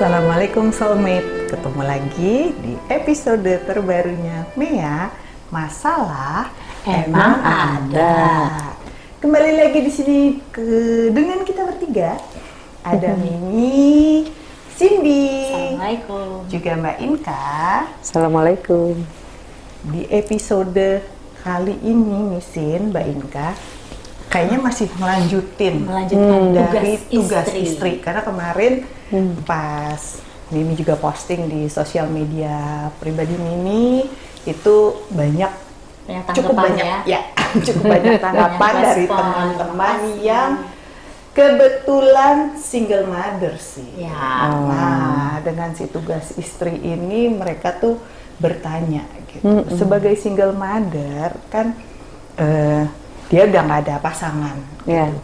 Assalamualaikum soulmate Ketemu lagi di episode terbarunya Mea Masalah Emang ada. Kembali lagi di sini ke dengan kita bertiga Ada Mimi, Cindy, Assalamualaikum. juga Mbak Inka Assalamualaikum. Di episode kali ini Misin, Mbak Inka Kayaknya masih melanjutin Melanjutkan dari tugas tugas istri. istri. karena kemarin pas Mimi juga posting di sosial media pribadi Mimi itu banyak Banyak cukup tanggapan banyak ya. ya cukup banyak tanggapan Banyak dari teman-teman yang kebetulan single mother sih. Ya. Nah, dengan si tugas istri ini mereka tuh bertanya gitu. Sebagai single mother kan eh, dia udah nggak ada pasangan. Ya. gitu.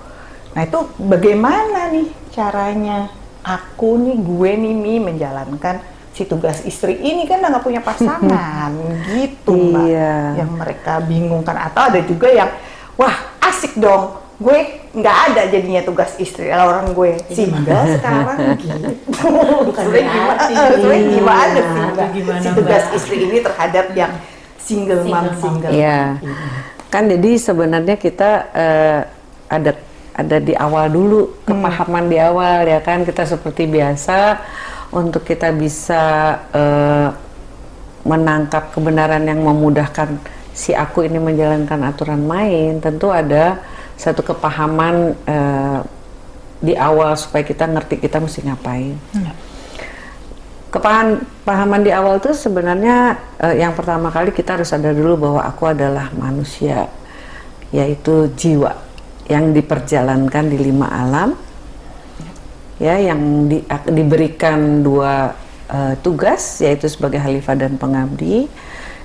Nah itu bagaimana nih caranya aku nih gue nih Mi menjalankan si tugas istri ini kan nggak punya pasangan gitu mbak Iya. yang mereka bingungkan atau ada juga yang wah asik dong gue nggak ada jadinya tugas istri Lah orang gue single sekarang gitu Bukan Sebenarnya gimana berarti. eh, sebenarnya Iya. gimana sih mbak gimana, si tugas Mbak? istri ini terhadap yang single, Single mom single Iya. mom ini. Kan jadi sebenarnya kita eh, ada ada di awal dulu kepahaman di awal ya kan? Kita seperti biasa untuk kita bisa eh, menangkap kebenaran yang memudahkan si aku ini menjalankan aturan main tentu ada satu kepahaman eh, di awal supaya kita ngerti kita mesti ngapain. Kepahaman pahaman di awal itu sebenarnya eh, yang pertama kali kita harus sadar dulu bahwa aku adalah manusia, yaitu jiwa yang diperjalankan di lima alam, ya yang di- diberikan dua eh, tugas yaitu sebagai khalifah dan pengabdi,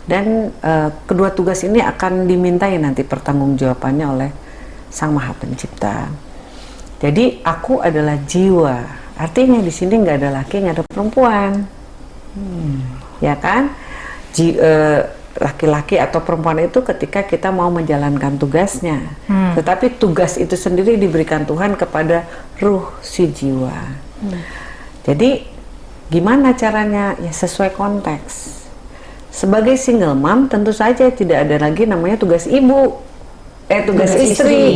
dan eh, kedua tugas ini akan dimintai nanti pertanggungjawabannya oleh Sang Maha Pencipta. Jadi aku adalah jiwa. Artinya di sini nggak ada laki, nggak ada perempuan. Ya kan? Ji- eh, laki-laki atau perempuan itu ketika kita mau menjalankan tugasnya. Tetapi tugas itu sendiri diberikan Tuhan kepada ruh si jiwa. Jadi gimana caranya? Ya sesuai konteks. Sebagai single mom tentu saja tidak ada lagi namanya tugas ibu. Eh tugas, Tugas istri. istri.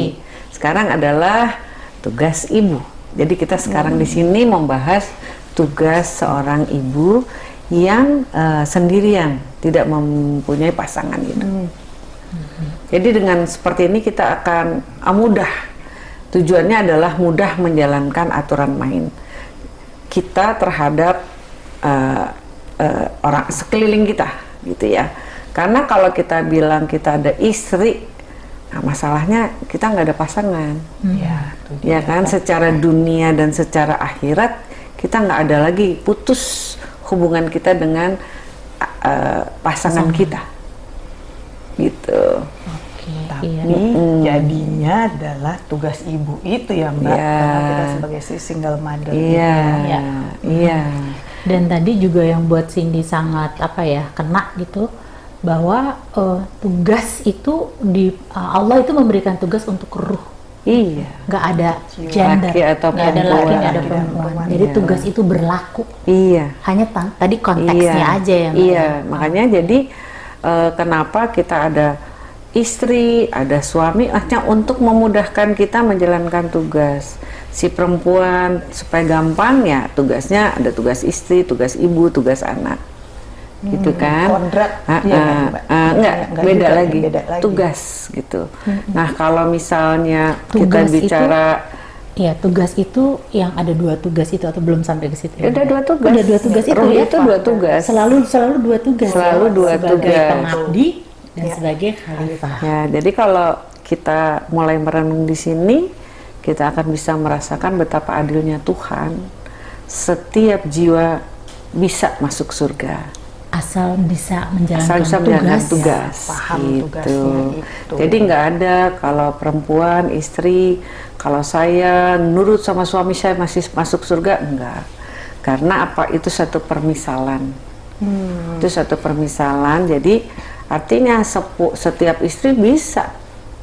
Sekarang adalah tugas ibu. Jadi kita sekarang di sini membahas tugas seorang ibu yang eh, sendirian, tidak mempunyai pasangan gitu. Jadi dengan seperti ini kita akan ah, mudah. Tujuannya adalah mudah menjalankan aturan main kita terhadap eh, eh, orang sekeliling kita, gitu ya. Karena kalau kita bilang kita ada istri, nah masalahnya kita nggak ada pasangan, Ya, itu dia. ya kan? Secara dunia dan secara akhirat kita nggak ada lagi putus hubungan kita dengan eh, pasangan kita, gitu. Tapi Iya. jadinya adalah tugas ibu itu ya mbak, Iya. karena kita sebagai si single mother. Iya, Ya. iya. Dan tadi juga yang buat Cindy sangat apa ya kena gitu bahwa eh, tugas itu di eh, Allah itu memberikan tugas untuk ruh, Iya. nggak ada gender, Laki atau nggak ada laki, nggak ada perempuan. perempuan. Jadi Iya. tugas itu berlaku. Iya. Hanya ta- tadi konteksnya iya. aja ya. Mbak. Iya, makanya jadi eh, kenapa kita ada istri, ada suami, hanya untuk memudahkan kita menjalankan tugas. Si perempuan supaya gampang ya tugasnya ada tugas istri, tugas ibu, tugas anak. Gitu kan? Ah, iya kan, ah, Mbak? ah, enggak, Enggak beda juga, lagi. beda lagi. Tugas gitu. Nah, kalau misalnya kita Tugas itu- bicara Iya, tugas itu yang ada dua tugas itu atau belum sampai ke situ? Ya, udah dua tugas. Udah dua tugas itu ya. itu dua tugas. Selalu selalu dua tugas. Selalu ya, dua sebagai tugas. pengabdi dan Ya. sebagai khalifah. Ya, jadi kalau kita mulai merenung di sini, kita akan bisa merasakan betapa adilnya Tuhan. Setiap jiwa bisa masuk surga, Asal bisa menjalankan asal bisa menjalankan tugas. tugas. paham gitu. tugasnya itu. Jadi nggak ada kalau perempuan, istri, kalau saya nurut sama suami saya masih masuk surga, enggak. Karena apa? Itu satu permisalan. Hmm. Itu satu permisalan. Jadi artinya sepu- setiap istri bisa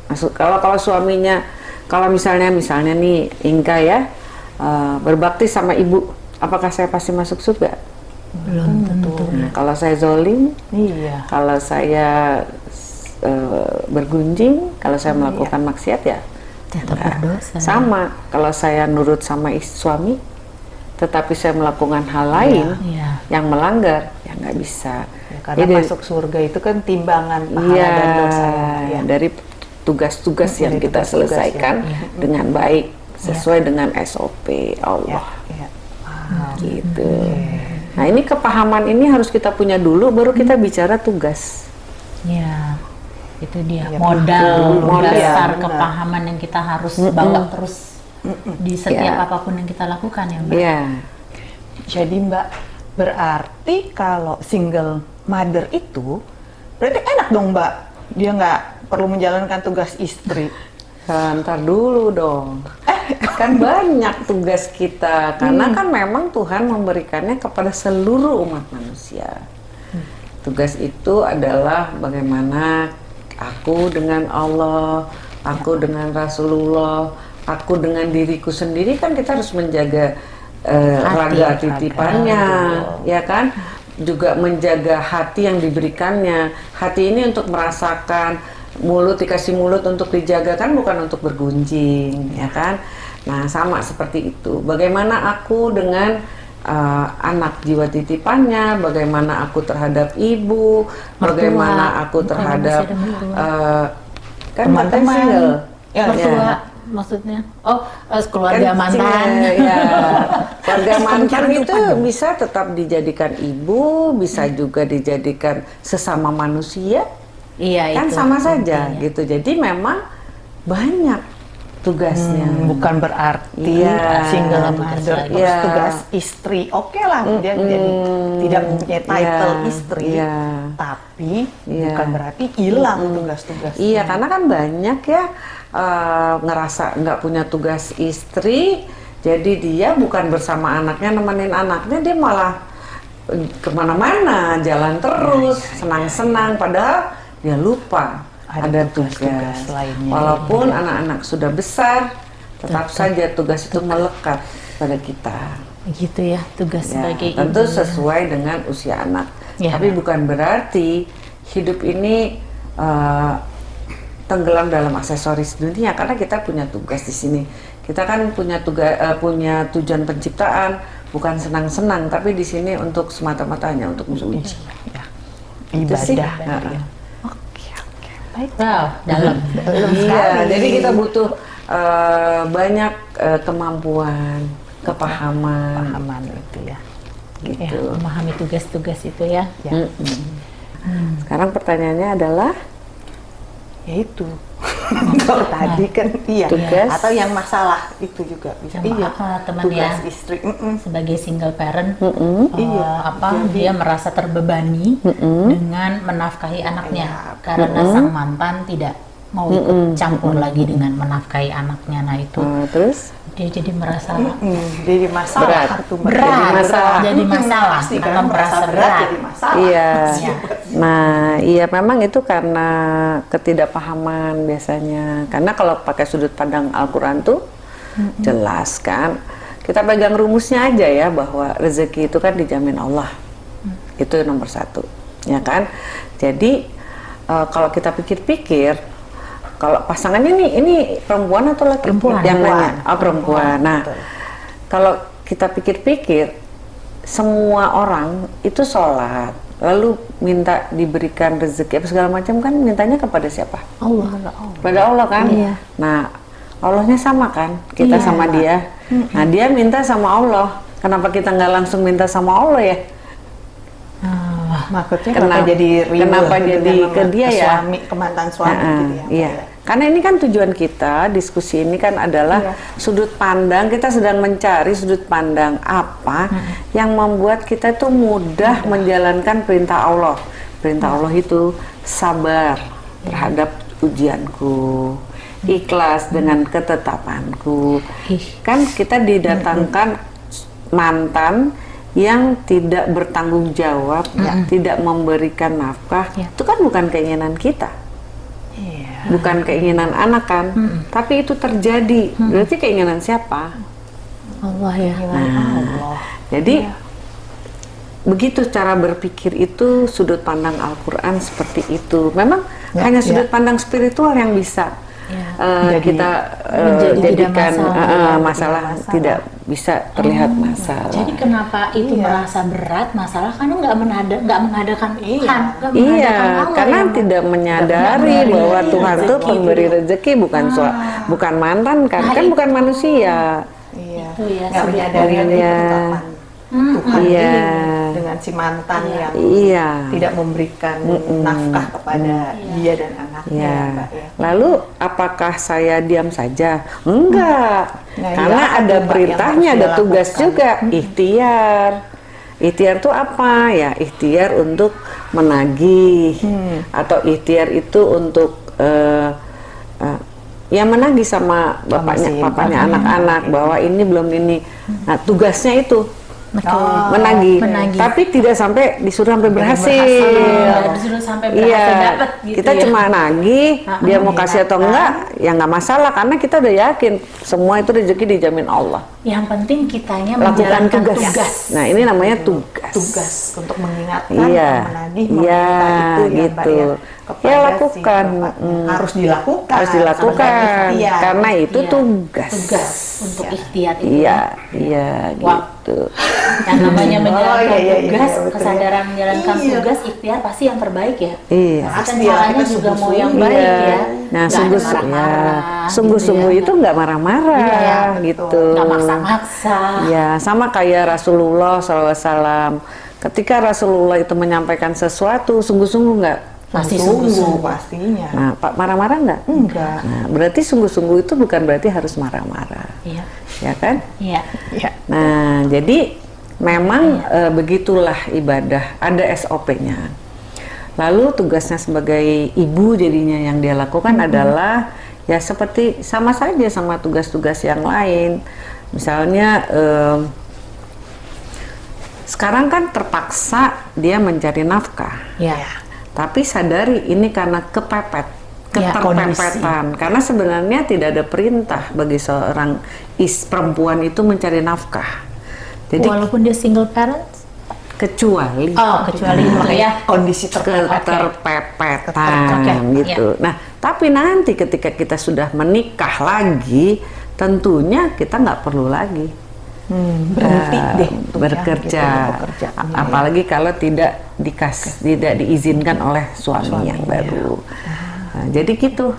masuk. Kalau kalau suaminya, kalau misalnya misalnya nih Inka ya eh, berbakti sama ibu, apakah saya pasti masuk surga? belum Nah, kalau saya zolim, Iya. kalau saya eh, bergunjing, kalau saya melakukan maksiat ya tetap Nah, berdosa sama. Kalau saya nurut sama suami, tetapi saya melakukan hal lain Iya. yang melanggar, ya nggak bisa. Ya, karena Jadi, masuk surga itu kan timbangan pahala iya, dan dosa. Ya. dari tugas-tugas yang Dari kita tugas-tugas, selesaikan ya. dengan baik sesuai dengan SOP Ya, Allah, ya. Paham. gitu. Nah ini kepahaman ini harus kita punya dulu, baru kita bicara tugas. ya itu dia Ya, modal modal, dasar benar. kepahaman yang kita harus bawa terus di setiap Ya. apa pun yang kita lakukan ya mbak Iya. Jadi Mbak, berarti kalau single mother itu berarti enak dong Mbak. Dia nggak perlu menjalankan tugas istri. Nah, ntar dulu dong. kan banyak tugas kita karena kan memang Tuhan memberikannya kepada seluruh umat manusia. Tugas itu adalah bagaimana aku dengan Allah, aku dengan Rasulullah, aku dengan diriku sendiri kan kita harus menjaga eh, Hati, raga titipannya, ya kan? Juga menjaga hati yang diberikannya. Hati ini untuk merasakan mulut dikasih mulut untuk dijaga kan bukan untuk bergunjing, ya kan? Nah, sama seperti itu. Bagaimana aku dengan uh, anak jiwa titipannya, bagaimana aku terhadap ibu, bagaimana aku terhadap mertua. uh, kan mantan single. Ya, mertua ya. maksudnya oh keluarga Kan mantan ya. Keluarga mantan itu bisa tetap dijadikan ibu, bisa juga dijadikan sesama manusia, iya kan itu sama saja intinya. gitu. Jadi memang banyak tugasnya. Hmm, bukan berarti Iya. single Tugas mother terus Iya. tugas istri. Oke lah, dia jadi tidak mempunyai title Iya, istri. iya. Tapi Iya. bukan berarti hilang tugas-tugas. Iya, karena kan banyak ya eh, ngerasa nggak punya tugas istri, jadi dia bukan bersama anaknya nemenin anaknya, dia malah ke mana-mana, jalan terus, senang-senang, padahal dia lupa Ada ada, tugas-tugas tugas. lainnya. Walaupun anak-anak sudah besar, tetap saja tugas itu melekat pada kita. gitu ya tugas Ya, sebagai tentu ibu. sesuai dengan usia anak. Ya. Tapi bukan berarti hidup ini eh, tenggelam dalam aksesoris dunia karena kita punya tugas di sini. Kita kan punya tugas eh, punya tujuan penciptaan bukan senang-senang tapi di sini untuk semata-mata hanya untuk menguji. Ya. Itu sih. Ibadah. Baik. wow dalam Dalam Iya, jadi kita butuh eh, banyak eh, kemampuan, kepahaman, Pahaman itu ya. ya, gitu. memahami tugas-tugas itu ya Ya, Mm-mm. Sekarang pertanyaannya adalah ya itu. Kalau tadi kan iya. Tugas. Atau yang masalah itu juga bisa. Sama iya. apa, teman tugas ya? istri. Mm-mm. sebagai single parent Mm-mm. eh, Iya, apa jadi- dia merasa terbebani dengan menafkahi anaknya Iya. karena sang mantan tidak mau ikut campur lagi dengan menafkahi anaknya nah itu eh, terus dia jadi merasa Mm, jadi masalah Berat. Mbak. berat Jadi masalah. jadi masalah Pasti kan merasa berat berat jadi masalah. Iya. Iya. Nah, iya memang itu karena ketidakpahaman biasanya. Karena kalau pakai sudut pandang Al-Qur'an tuh jelas kan. Kita pegang rumusnya aja ya bahwa rezeki itu kan dijamin Allah. Itu nomor satu, ya kan. Jadi eh, kalau kita pikir-pikir, kalau pasangannya nih ini perempuan atau laki? Perempuan. Yang Perempuan. nanya, oh perempuan. Nah, betul. kalau kita pikir-pikir, semua orang itu sholat, lalu minta diberikan rezeki apa segala macam kan mintanya kepada siapa? Allah Kepada Allah kan? Iya. Nah, Allahnya sama kan? Kita Iya. sama dia. Nah, dia minta sama Allah. Kenapa kita nggak langsung minta sama Allah ya? Ah, Maksudnya Kenapa- kenapa jadi ribut kenapa gitu jadi ke dia ya? Suami, ke mantan suami Nah, gitu ya. iya. Karena ini kan tujuan kita, diskusi ini kan adalah Iya. sudut pandang, kita sedang mencari sudut pandang apa yang membuat kita itu mudah menjalankan perintah Allah. Perintah Allah itu sabar terhadap ujianku, ikhlas dengan ketetapanku. Ih. Kan kita didatangkan mantan yang tidak bertanggung jawab, tidak memberikan nafkah, Ya. itu kan bukan keinginan kita. Bukan keinginan anak kan, tapi itu terjadi. Berarti keinginan siapa? Allah ya. Nilai Allah. Jadi begitu cara berpikir itu sudut pandang Al-Qur'an seperti itu. Memang Ya, hanya ya. sudut pandang spiritual yang bisa Ya. eh, Jadi- kita menjadi tidak jadikan masalah. eh, Tidak masalah masalah. tidak bisa terlihat Oh, masalah. Jadi kenapa itu Iya. merasa berat masalah karena nggak menada nggak mengadakan Iya. Tuhan, nggak Iya, Allah karena yang- tidak menyadari memberi bahwa Tuhan tuh rezeki pemberi itu. rezeki bukan sua- bukan mantan kan, Nah, kan itu. bukan manusia. Iya. Itu ya, Nggak sudut menyadari ada Iya. ketetapan Hmm, Tuhan Iya. Dengan si mantan yang Iya. tidak memberikan nafkah kepada dia dan anaknya, Ya. Mbak ya. Lalu apakah saya diam saja? Enggak. Nah, Karena iya, ada perintahnya, ada tugas juga, ikhtiar. Ikhtiar itu apa? Ya, ikhtiar untuk menagih Hmm. atau ikhtiar itu untuk eh, eh, ya menagih sama bapaknya, papanya anak-anak bahwa ini belum ini. Nah, tugasnya itu Oh, menagih. menagih. Tapi tidak sampai disuruh sampai berhasil. Nggak disuruh sampai berhasil Iya, dapat gitu kita ya. cuma nagih, Ah, dia mau kasih atau enggak, ya nggak masalah karena kita udah yakin semua itu rezeki dijamin Allah. Yang penting kitanya Lakukan menjalankan tugas. tugas. Nah ini namanya tugas. tugas untuk mengingatkan, Iya, menagih, iya, itu ya, Mbak gitu. ya, Ya, kepada si lakukan. bapaknya. Mm. harus dilakukan, Harus dilakukan karena itu Iya, tugas. Tugas untuk ikhtiar itu. Iya, iya, Wah. gitu. Yang namanya Oh, menjalankan iya, iya, iya, tugas, betul ya. kesadaran menjalankan Iya. tugas, ikhtiar pasti yang terbaik ya. Iya. Pasti ya, caranya kita juga mau yang baik Iya. ya. Nah, sungguh ya, sungguh-sungguh gitu ya. itu nggak marah-marah, Iya, betul. gitu. Nggak maksa-maksa. Ya, sama kayak Rasulullah SAW. Ketika Rasulullah itu menyampaikan sesuatu, sungguh-sungguh nggak? Pasti Sungguh, sungguh-sungguh. pastinya. Nah, Pak marah-marah nggak? Enggak. Nah, berarti sungguh-sungguh itu bukan berarti harus marah-marah, Iya. ya kan? Iya. Iya. Nah, jadi memang eh, begitulah ibadah, ada SOP-nya. Lalu tugasnya sebagai ibu jadinya yang dia lakukan adalah ya seperti sama saja sama tugas-tugas yang lain. Misalnya em, sekarang kan terpaksa dia mencari nafkah. Iya. Tapi sadari ini karena kepepet, Ya, keterpepetan. Karena sebenarnya tidak ada perintah bagi seorang is perempuan itu mencari nafkah. Jadi Walaupun dia single parents. kecuali Oh, kecuali makanya Kondisi terpepet. keterpepetan Oke, gitu. Nah, tapi nanti ketika kita sudah menikah lagi, tentunya kita nggak perlu lagi Hmm, berhenti eh, deh ya, bekerja. gitu ya. A- Apalagi kalau tidak dikas tidak diizinkan oleh suami, Suami, yang ya. baru. Nah, jadi gitu.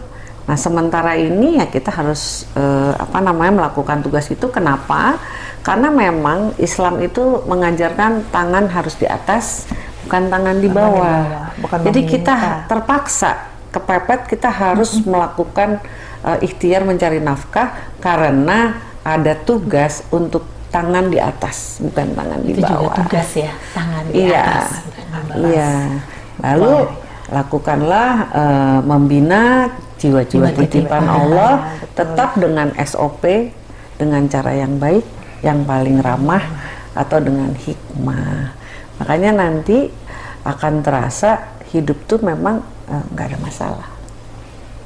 Nah, sementara ini ya kita harus eh, apa namanya melakukan tugas itu kenapa? Karena memang Islam itu mengajarkan tangan harus di atas, bukan tangan di Tangan di bawah. bawah, bukan Jadi kita terpaksa kepepet kita harus melakukan eh, ikhtiar mencari nafkah karena ada tugas untuk tangan di atas, bukan tangan di itu juga bawah. tugas ya, tangan di Iya, atas. bawah. iya. Lalu lakukanlah eh, membina jiwa-jiwa Jiwa titipan titipan. Allah betul. tetap dengan SOP, dengan cara yang baik, yang paling ramah atau dengan hikmah. Makanya nanti akan terasa hidup tuh memang eh, nggak ada masalah.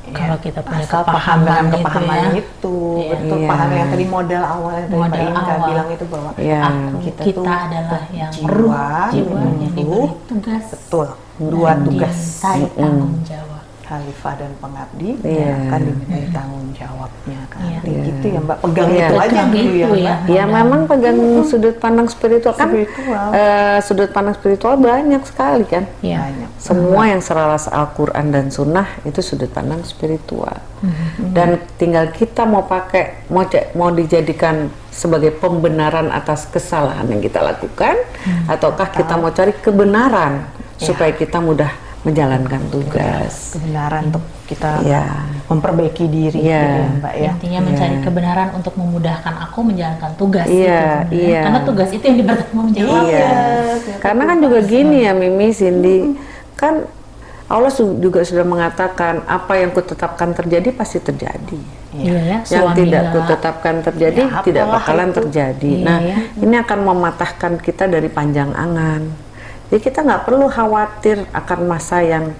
Kalau kita punya Asal paham kepahaman dengan itu kepahaman ya. itu, Iya. betul Iya. paham yang tadi modal awal yang tadi Modal Inka awal. bilang itu bahwa Iya. Aku, Kita kita, tuh adalah yang jiwa, jiwa yang diberi tugas. betul dua tugas tanggung jawab. Khalifah dan pengabdi Iya. yang akan dimintai tanggung jawabnya kan Iya. Nanti gitu ya Mbak pegang Iya. itu aja dulu ya itu Mbak ya. Ya memang pegang sudut pandang spiritual kan Spiritual. eh, sudut pandang spiritual banyak sekali kan. Iya. banyak Semua yang selaras Al-Quran dan Sunnah itu sudut pandang spiritual. Dan tinggal kita mau pakai, mau ja- mau dijadikan sebagai pembenaran atas kesalahan yang kita lakukan, ataukah kita mau cari kebenaran supaya kita mudah menjalankan tugas. kebenaran untuk kita Iya. memperbaiki diri Iya. gitu ya Mbak ya Intinya mencari kebenaran untuk memudahkan aku menjalankan tugas Iya, itu sebenarnya. iya. Karena tugas itu yang dipertanggungjawabkan. Iya. Karena kan juga gini ya Mimi, Cindy, kan Allah juga sudah mengatakan apa yang kutetapkan terjadi pasti terjadi. Iya ya, Yang suami tidak kutetapkan terjadi Ya, tidak bakalan itu. terjadi. Iya, nah, ya. ini akan mematahkan kita dari panjang angan. Jadi kita nggak perlu khawatir akan masa yang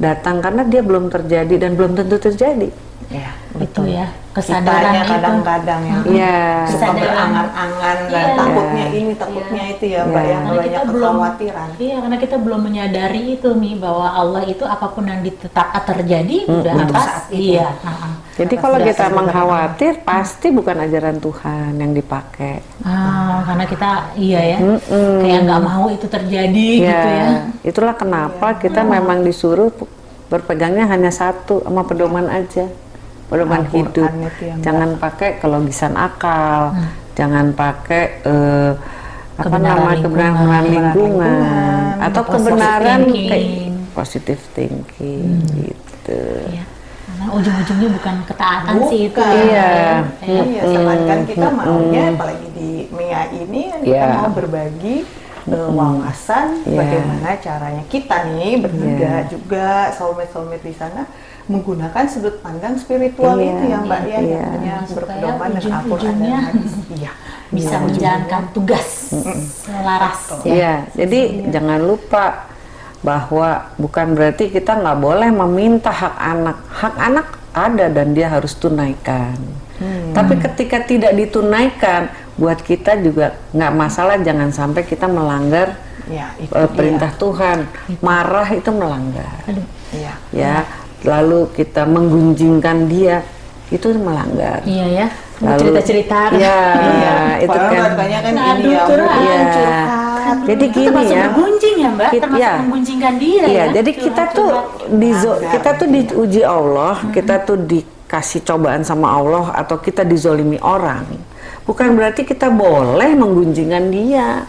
datang karena dia belum terjadi dan belum tentu terjadi. Ya, itu ya kesadaran Kitanya itu kadang-kadang yang Iya. suka Kesadaran. berangan-angan dan Iya. takutnya ini, takutnya itu ya, Mbak, Iya. yang Karena banyak kita belum kekhawatiran. iya karena kita belum menyadari itu nih bahwa Allah itu apa pun yang ditetap terjadi udah untuk atas saat itu. iya nah, Jadi Atas kalau kita benar. mengkhawatir, pasti bukan ajaran Tuhan yang dipakai. ah, karena kita iya ya kayak nggak mau itu terjadi gitu ya itulah kenapa kita memang disuruh berpegangnya hanya satu sama pedoman aja, pedoman Al-Quran hidup. ya, jangan pakai kelogisan akal, Hmm. jangan pakai eh, apa Kebenaran nama lingkungan. kebenaran lingkungan, lingkungan, atau positive kebenaran thinking. kayak positive thinking gitu. Iya. ujung-ujungnya bukan ketaatan sih itu Bukan. Iya. Kayak- Iya, sedangkan kita maunya apalagi di MIA ini kan kita Iya. mau berbagi eh, wawasan Iya. bagaimana caranya kita nih bertiga Iya. juga soulmate-soulmate di sana menggunakan sudut pandang spiritual Iya. itu ya Mbak ya Iya. yang berpedoman dengan Al-Quran dan hadis. Iya. bisa Iya, menjalankan tugas selaras ya. Iya, jadi jangan lupa bahwa bukan berarti kita nggak boleh meminta hak anak. Hak anak ada dan dia harus tunaikan. Tapi ketika tidak ditunaikan, buat kita juga nggak masalah. Jangan sampai kita melanggar Ya, itu eh, dia. perintah Tuhan. Marah itu melanggar, Aduh. Iya. ya. Lalu kita menggunjingkan dia, itu melanggar. iya ya Lalu- cerita-cerita Ya, Iya, itu kan. katanya kan Ngadu ini ya, curhat. Iya. curhat. Jadi itu gini termasuk ya. menggunjing ya mbak Kit- termasuk ya. menggunjingkan dia Iya, ya jadi kita tuh di kita tuh diuji Allah, kita tuh dikasih cobaan sama Allah atau kita dizolimi orang. Bukan berarti kita boleh menggunjingkan dia.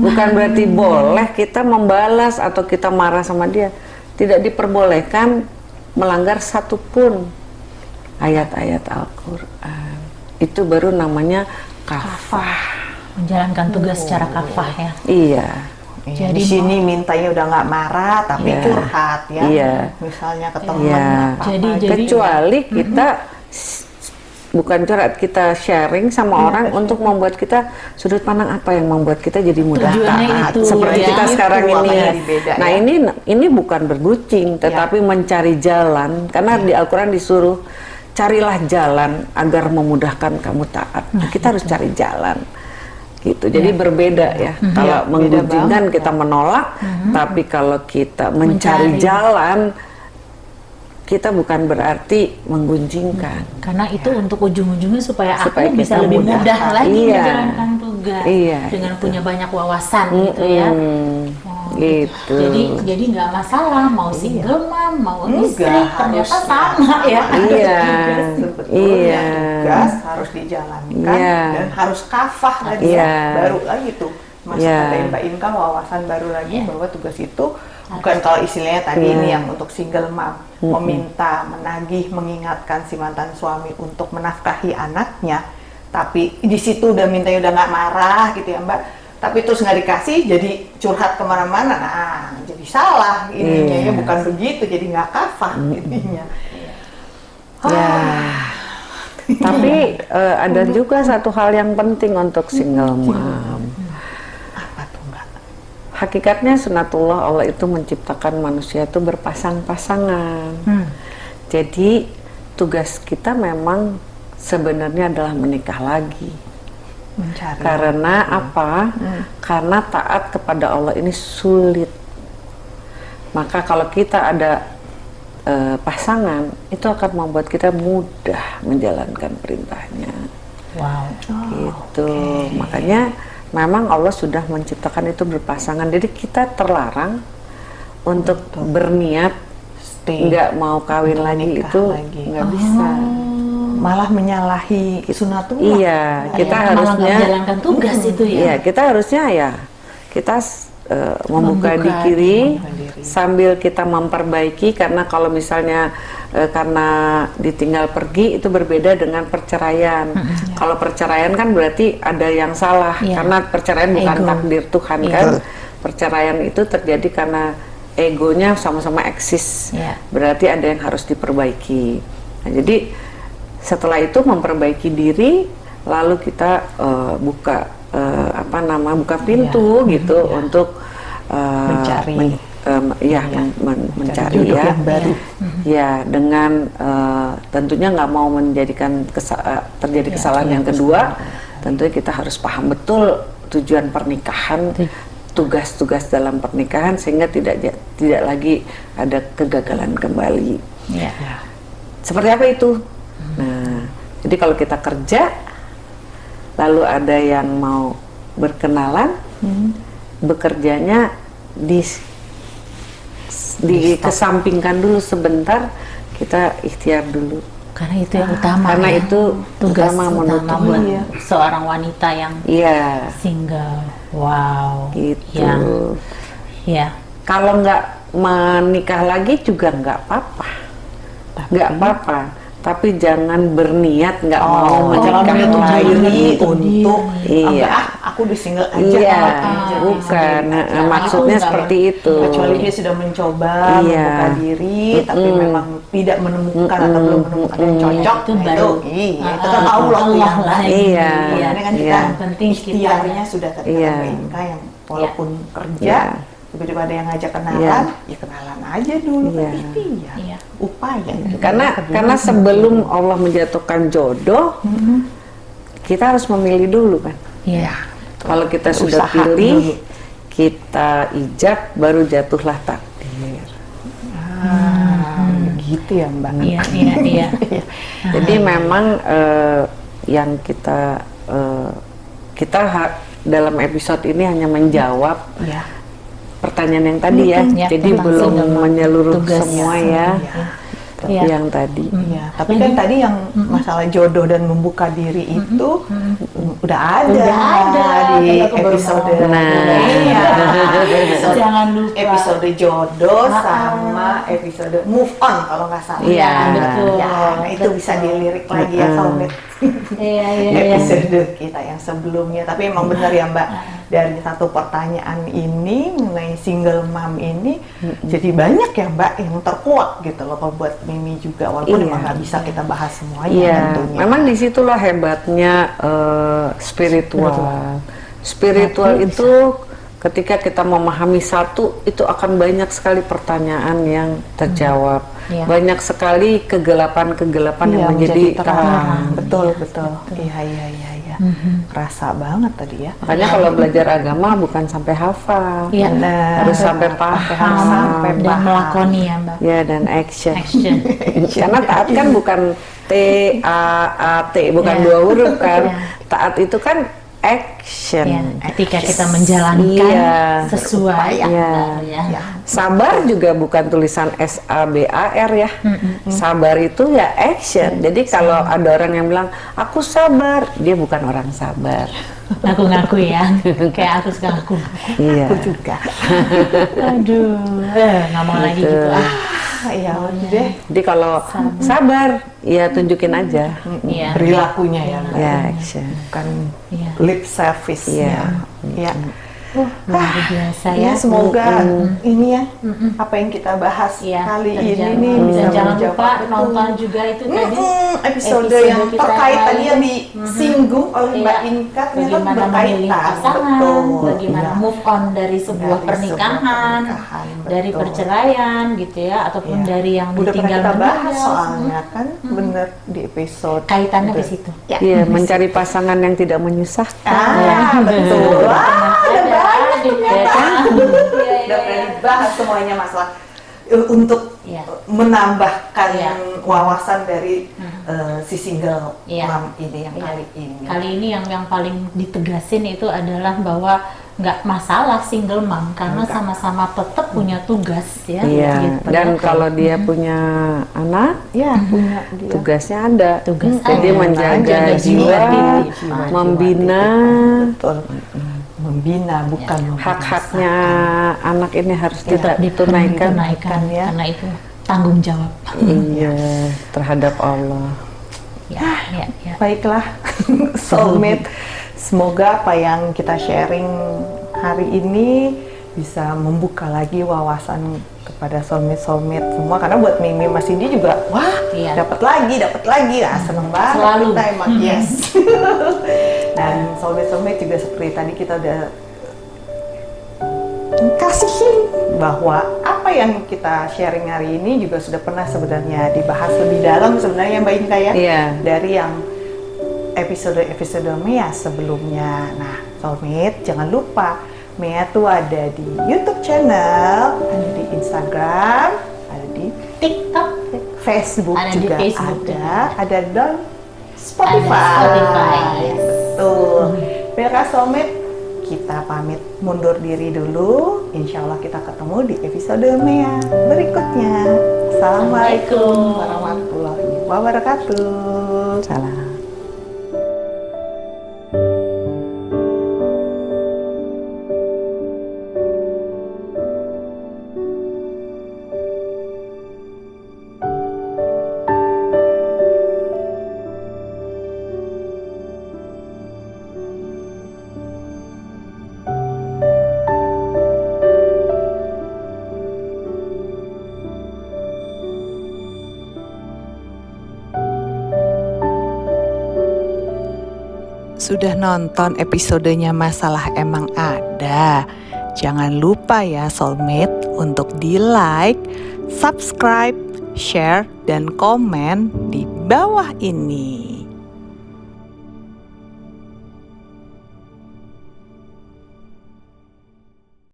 Bukan berarti boleh kita membalas atau kita marah sama dia. Tidak diperbolehkan melanggar satupun ayat-ayat Al-Quran. Itu baru namanya kafah. menjalankan tugas secara kafah ya Iya. Iya, Jadi di sini mintanya udah nggak marah tapi Iya. curhat ya. Iya. Misalnya ke teman Iya. Jadi- jadi- kecuali kita s- bukan curhat kita sharing sama Iya, orang untuk membuat kita sudut pandang apa yang membuat kita jadi mudah Tujuannya taat. itu, seperti ya. kita Itu sekarang ini makanya dibeda, nah ya. ini ini bukan bergucing tetapi mencari jalan. Karena di Al-Quran disuruh carilah jalan agar memudahkan kamu taat. Kita harus cari jalan. Gitu. Jadi berbeda ya. Kalau Iya, beda menggunjingkan banget, kita menolak tapi kalau kita mencari. Mencari. jalan kita bukan berarti menggunjingkan. karena itu untuk ujung-ujungnya supaya, Supaya aku bisa lebih mudah. mudah lagi Iya. menjalankan tugas Iya, dengan punya banyak wawasan gitu ya Hmm, Oh, gitu. jadi jadi nggak masalah mau single mom mau Enggak, istri ternyata harus- sama ya Iya, Sebetulnya iya. tugas harus dijalankan Iya. dan harus kafah tadi Iya. ya. Baru lagi tuh Mas Iya. ada Mbak Inka wawasan baru lagi Iya. bahwa tugas itu bukan kalau istilahnya tadi Iya. ini yang untuk single mom meminta, menagih, mengingatkan si mantan suami untuk menafkahi anaknya, tapi di situ udah mintanya udah nggak marah gitu ya Mbak. Tapi terus nggak dikasih, jadi curhat ke mana-mana, nah jadi salah ininya Iya. ya bukan begitu, jadi nggak kafah ininya. Ya. Tapi eh, ada juga satu hal yang penting untuk single mom. Hakikatnya sunatullah Allah itu menciptakan manusia itu berpasang-pasangan. Hmm. Jadi tugas kita memang sebenarnya adalah menikah lagi. Mencari. Karena apa? Karena taat kepada Allah ini sulit. Maka kalau kita ada eh, pasangan, itu akan membuat kita mudah menjalankan perintahnya. wow gitu. Makanya memang Allah sudah menciptakan itu berpasangan. Jadi kita terlarang untuk berniat Stay. nggak mau kawin Untuk lagi nikah itu lagi. nggak bisa. Malah menyalahi sunatullah. Iya, kita Ya, harusnya menjalankan tugas itu ya Iya, kita harusnya ya kita eh, membuka, Membuka di kiri membuka diri. sambil kita memperbaiki karena kalau misalnya eh, karena ditinggal pergi itu berbeda dengan perceraian. Kalau perceraian kan berarti ada yang salah Iya. karena perceraian bukan Ego. takdir Tuhan kan. Perceraian itu terjadi karena egonya sama-sama eksis. Iya. Berarti ada yang harus diperbaiki. Nah, jadi setelah itu memperbaiki diri lalu kita eh, buka eh, apa nama buka pintu gitu untuk eh, Mencari. men- em, ya men- men- mencari jodoh ya. yang baru. ya dengan eh, tentunya nggak mau menjadikan kesa- terjadi Ya, kesalahan iya, yang kedua tentunya kita harus paham betul tujuan pernikahan tugas-tugas dalam pernikahan sehingga tidak tidak lagi ada kegagalan kembali. Ya. seperti apa itu? Nah jadi kalau kita kerja lalu ada yang mau berkenalan bekerjanya di dikesampingkan dulu sebentar kita ikhtiar dulu Karena itu yang utama. karena ya. itu tugas utama utama buat Iya. seorang wanita yang iya single. Wow. gitu Yang ya. kalau nggak menikah lagi juga nggak apa-apa nggak apa-apa tapi jangan berniat nggak mau Oh, jangan menikah menutup lagi diri untuk Iya. "Ah, ah, aku di single aja Iya, ah, jadi bukan. Nah, aja." maksudnya seperti itu. kecuali dia sudah mencoba Iya. membuka diri tapi Mm-mm. memang tidak menemukan atau Mm-mm. belum menemukan yang Mm-mm. cocok Itu nah, baru. itu iya itu Ah, kan Allah tuh yang lah. Iya. Kan kita Iya. Yang penting kita- ikhtiarnya sudah tadi Iya. yang walaupun kerja Iya. Tiba-tiba ada yang ngajak kenalan Iya. ya kenalan aja dulu Iya. kan ikhtiar Iya. upaya itu karena Kedua, karena sebelum Allah menjatuhkan jodoh kita harus memilih dulu kan Iya. kalau kita sudah Usaha pilih dulu. kita ijab baru jatuhlah takdir ah, begitu ya Mbak Iya, iya, iya. jadi memang eh, yang kita eh, kita dalam episode ini hanya menjawab ya pertanyaan yang tadi ya Ya, jadi belum menyeluruh tugas. semua ya Iya. tapi Iya. yang tadi Iya, tapi kan tadi yang masalah jodoh dan membuka diri itu mm, udah ada, Udah ada, di episode. Nah. Episode, Jangan lupa. episode jodoh Ah, ah. sama episode move on kalau nggak salah. Iya, betul. Ya, nah itu bisa Betul. dilirik lagi ya Mm-mm. Soulmate Iya, iya, iya. episode kita yang sebelumnya. Tapi emang benar ya Mbak, dari satu pertanyaan ini mengenai single mom ini, jadi banyak ya Mbak yang terkuak gitu loh buat Mimi juga, walaupun Iya. emang nggak bisa kita bahas semuanya Iya, tentunya. memang di situlah hebatnya eh, spiritual. Spiritual Tapi itu ketika kita memahami satu, itu akan banyak sekali pertanyaan yang terjawab. Iya. Banyak sekali kegelapan-kegelapan Iya, yang menjadi terang. terang. Betul, betul. Iya, iya, iya, iya. Rasa banget tadi ya. Makanya kalau belajar agama bukan sampai hafal, Iya. Harus sampai paham, sampai dan paham. melakoni ya, Mbak. ya dan action. Action. Karena taat kan bukan T A A T, bukan Iya. dua huruf kan. Iya. Taat itu kan action. Ya, ketika kita menjalankan Iya. sesuai Iya. benar ya. Ya. Sabar juga bukan tulisan S A B A R ya. Sabar itu ya action. Jadi kalau ada orang yang bilang aku sabar, dia bukan orang sabar. Ngaku-ngaku ya, kayak aku suka ngaku. Iya. Aku juga. Aduh, eh, nggak mau lagi gitu. Ah, ya udah deh. Jadi kalau sabar, ya tunjukin aja. Iya. Perilakunya ya. Ya action. Bukan Iya. lip service Iya. ya. Uh, luar biasa Ya, ya. semoga ini ya apa yang kita bahas Iya, kali ini nih Dan bisa jangan menjawab lupa betul. nonton juga itu tadi Mm-mm, episode, episode yang terkait tadi kali. yang disinggung oleh Mbak Iya. Inka ternyata bagaimana berkaitan pasangan, betul bagaimana Iya. move on dari sebuah Dari pernikahan, sebuah pernikahan, dari betul. perceraian gitu ya, ataupun Iya. dari yang udah ditinggal kita bahas soalnya kan bener di episode Kaitannya ke Betul. situ. ya. Iya, mencari pasangan yang tidak menyusahkan. ah betul ah ada, ternyata. kan? Iya, iya, udah iya. pernah dibahas semuanya masalah uh, untuk Iya. menambahkan Iya. wawasan dari uh, si single Iya. mom ini yang Iya. kali ini Kali ini yang yang paling ditegasin itu adalah bahwa nggak masalah single mom karena sama-sama tetap punya tugas ya. Iya, gitu. dan kalau dia punya anak, ya punya dia tugasnya ada. Tugas Jadi ada. menjaga Menjaga jiwa, jiwa, jiwa, membina betul membina bukan membinasakan. hak-haknya anak ini harus tetap kita tunaikan. ditunaikan ya. karena itu tanggung jawab. Iya, terhadap Allah. Ya, ya, ya. Baiklah, soulmate. Semoga apa yang kita sharing hari ini bisa membuka lagi wawasan kepada soulmate soulmate semua. Karena buat Mimi Mas Cindy juga, wah, Iya. dapat lagi, dapat lagi, ah seneng banget Selalu. kita emang yes. Dan soulmate soulmate juga seperti tadi kita udah kasihin bahwa apa yang kita sharing hari ini juga sudah pernah sebenarnya dibahas lebih dalam sebenarnya Mbak Inka ya Iya. dari yang episode-episode Mea sebelumnya. Nah, Soulmate jangan lupa Mea tuh ada di YouTube channel, ada di Instagram, ada di TikTok Facebook Ada di juga Facebook ada, juga. ada dan Spotify. Ada Spotify, yes. Betul. Baiklah Soulmate, kita pamit mundur diri dulu. Insya Allah kita ketemu di episode Mea berikutnya. Assalamualaikum warahmatullahi wabarakatuh. Salam. Sudah nonton episodenya Masalah Emang Ada? Jangan lupa ya Soulmate untuk di like, subscribe, share, dan komen di bawah ini.